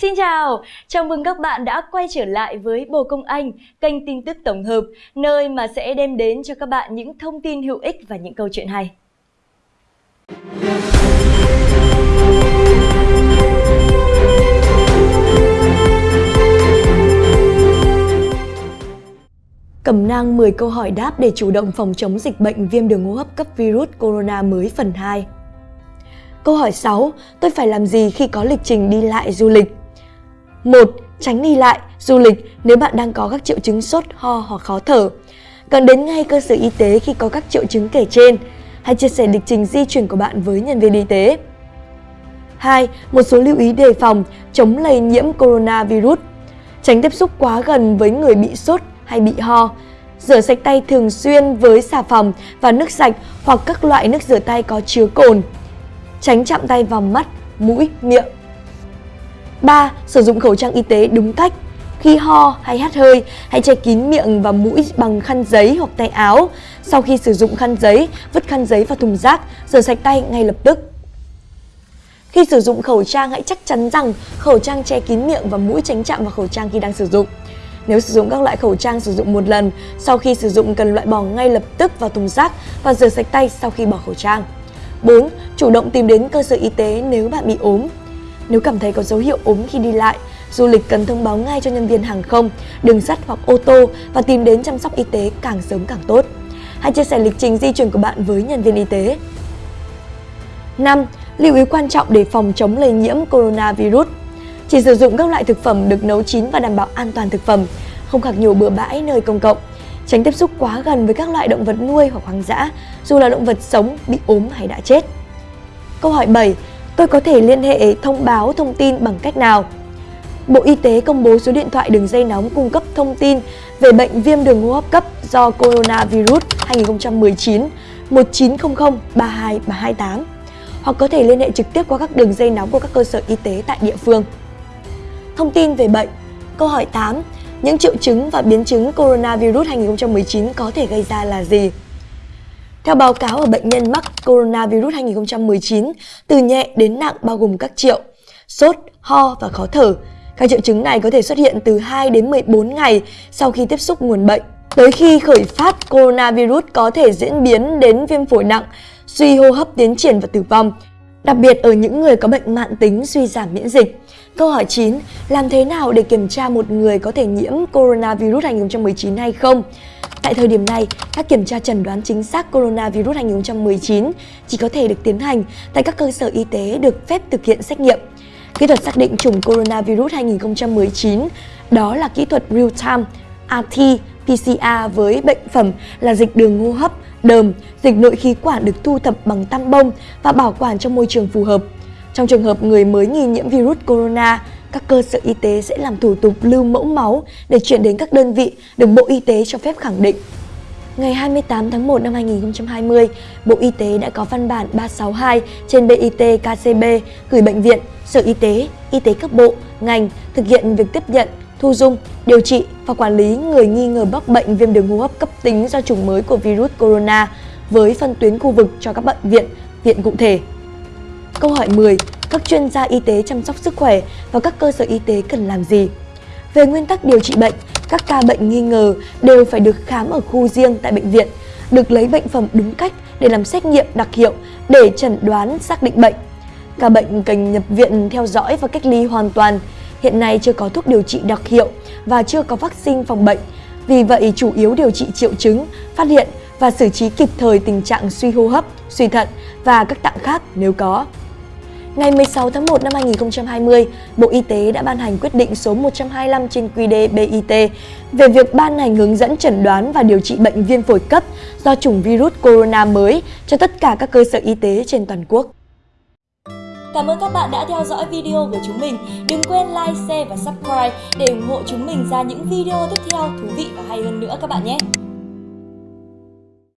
Xin chào, chào mừng các bạn đã quay trở lại với Bồ Công Anh, kênh tin tức tổng hợp, nơi mà sẽ đem đến cho các bạn những thông tin hữu ích và những câu chuyện hay. Cẩm nang 10 câu hỏi đáp để chủ động phòng chống dịch bệnh viêm đường hô hấp cấp virus corona mới phần 2. Câu hỏi 6. Tôi phải làm gì khi có lịch trình đi lại du lịch? 1. Tránh đi lại, du lịch nếu bạn đang có các triệu chứng sốt, ho hoặc khó thở. Cần đến ngay cơ sở y tế khi có các triệu chứng kể trên. Hãy chia sẻ lịch trình di chuyển của bạn với nhân viên y tế. 2. Một số lưu ý đề phòng chống lây nhiễm coronavirus. Tránh tiếp xúc quá gần với người bị sốt hay bị ho. Rửa sạch tay thường xuyên với xà phòng và nước sạch hoặc các loại nước rửa tay có chứa cồn. Tránh chạm tay vào mắt, mũi, miệng. 3. Sử dụng khẩu trang y tế đúng cách. Khi ho hay hắt hơi, hãy che kín miệng và mũi bằng khăn giấy hoặc tay áo. Sau khi sử dụng khăn giấy, vứt khăn giấy vào thùng rác, rửa sạch tay ngay lập tức. Khi sử dụng khẩu trang hãy chắc chắn rằng khẩu trang che kín miệng và mũi tránh chạm vào khẩu trang khi đang sử dụng. Nếu sử dụng các loại khẩu trang sử dụng một lần, sau khi sử dụng cần loại bỏ ngay lập tức vào thùng rác và rửa sạch tay sau khi bỏ khẩu trang. 4. Chủ động tìm đến cơ sở y tế nếu bạn bị ốm. Nếu cảm thấy có dấu hiệu ốm khi đi lại, du lịch cần thông báo ngay cho nhân viên hàng không, đường sắt hoặc ô tô và tìm đến chăm sóc y tế càng sớm càng tốt. Hãy chia sẻ lịch trình di chuyển của bạn với nhân viên y tế. 5. Lưu ý quan trọng để phòng chống lây nhiễm coronavirus. Chỉ sử dụng các loại thực phẩm được nấu chín và đảm bảo an toàn thực phẩm, không khạc nhiều bừa bãi nơi công cộng. Tránh tiếp xúc quá gần với các loại động vật nuôi hoặc hoang dã, dù là động vật sống, bị ốm hay đã chết. Câu hỏi 7. Tôi có thể liên hệ, thông báo, thông tin bằng cách nào? Bộ Y tế công bố số điện thoại đường dây nóng cung cấp thông tin về bệnh viêm đường hô hấp cấp do coronavirus 2019 1900 32 328 hoặc có thể liên hệ trực tiếp qua các đường dây nóng của các cơ sở y tế tại địa phương. Thông tin về bệnh, Câu hỏi 8. Những triệu chứng và biến chứng coronavirus 2019 có thể gây ra là gì? Theo báo cáo ở bệnh nhân mắc coronavirus 2019, từ nhẹ đến nặng bao gồm các triệu sốt, ho và khó thở. Các triệu chứng này có thể xuất hiện từ 2 đến 14 ngày sau khi tiếp xúc nguồn bệnh. Tới khi khởi phát, coronavirus có thể diễn biến đến viêm phổi nặng, suy hô hấp tiến triển và tử vong, đặc biệt ở những người có bệnh mạng tính suy giảm miễn dịch. Câu hỏi 9. Làm thế nào để kiểm tra một người có thể nhiễm coronavirus 2019 hay không? Tại thời điểm này, các kiểm tra chẩn đoán chính xác coronavirus 2019 chỉ có thể được tiến hành tại các cơ sở y tế được phép thực hiện xét nghiệm. Kỹ thuật xác định chủng coronavirus 2019 đó là kỹ thuật real-time RT-PCR với bệnh phẩm là dịch đường hô hấp, đờm, dịch nội khí quản được thu thập bằng tăm bông và bảo quản trong môi trường phù hợp. Trong trường hợp người mới nghi nhiễm virus corona, các cơ sở y tế sẽ làm thủ tục lưu mẫu máu để chuyển đến các đơn vị được Bộ Y tế cho phép khẳng định. Ngày 28 tháng 1 năm 2020, Bộ Y tế đã có văn bản 362 trên BIT KCB gửi bệnh viện, sở y tế, y tế cấp bộ, ngành thực hiện việc tiếp nhận, thu dung, điều trị và quản lý người nghi ngờ mắc bệnh viêm đường hô hấp cấp tính do chủng mới của virus corona với phân tuyến khu vực cho các bệnh viện, viện cụ thể. Câu hỏi 10. Các chuyên gia y tế chăm sóc sức khỏe và các cơ sở y tế cần làm gì? Về nguyên tắc điều trị bệnh, các ca bệnh nghi ngờ đều phải được khám ở khu riêng tại bệnh viện, được lấy bệnh phẩm đúng cách để làm xét nghiệm đặc hiệu để chẩn đoán xác định bệnh. Ca bệnh cần nhập viện theo dõi và cách ly hoàn toàn. Hiện nay chưa có thuốc điều trị đặc hiệu và chưa có vaccine phòng bệnh. Vì vậy, chủ yếu điều trị triệu chứng, phát hiện và xử trí kịp thời tình trạng suy hô hấp, suy thận và các tạng khác nếu có. Ngày 16 tháng 1 năm 2020, Bộ Y tế đã ban hành quyết định số 125 trên QĐ BIT về việc ban hành hướng dẫn chẩn đoán và điều trị bệnh viêm phổi cấp do chủng virus corona mới cho tất cả các cơ sở y tế trên toàn quốc. Cảm ơn các bạn đã theo dõi video của chúng mình. Đừng quên like, share và subscribe để ủng hộ chúng mình ra những video tiếp theo thú vị và hay hơn nữa các bạn nhé.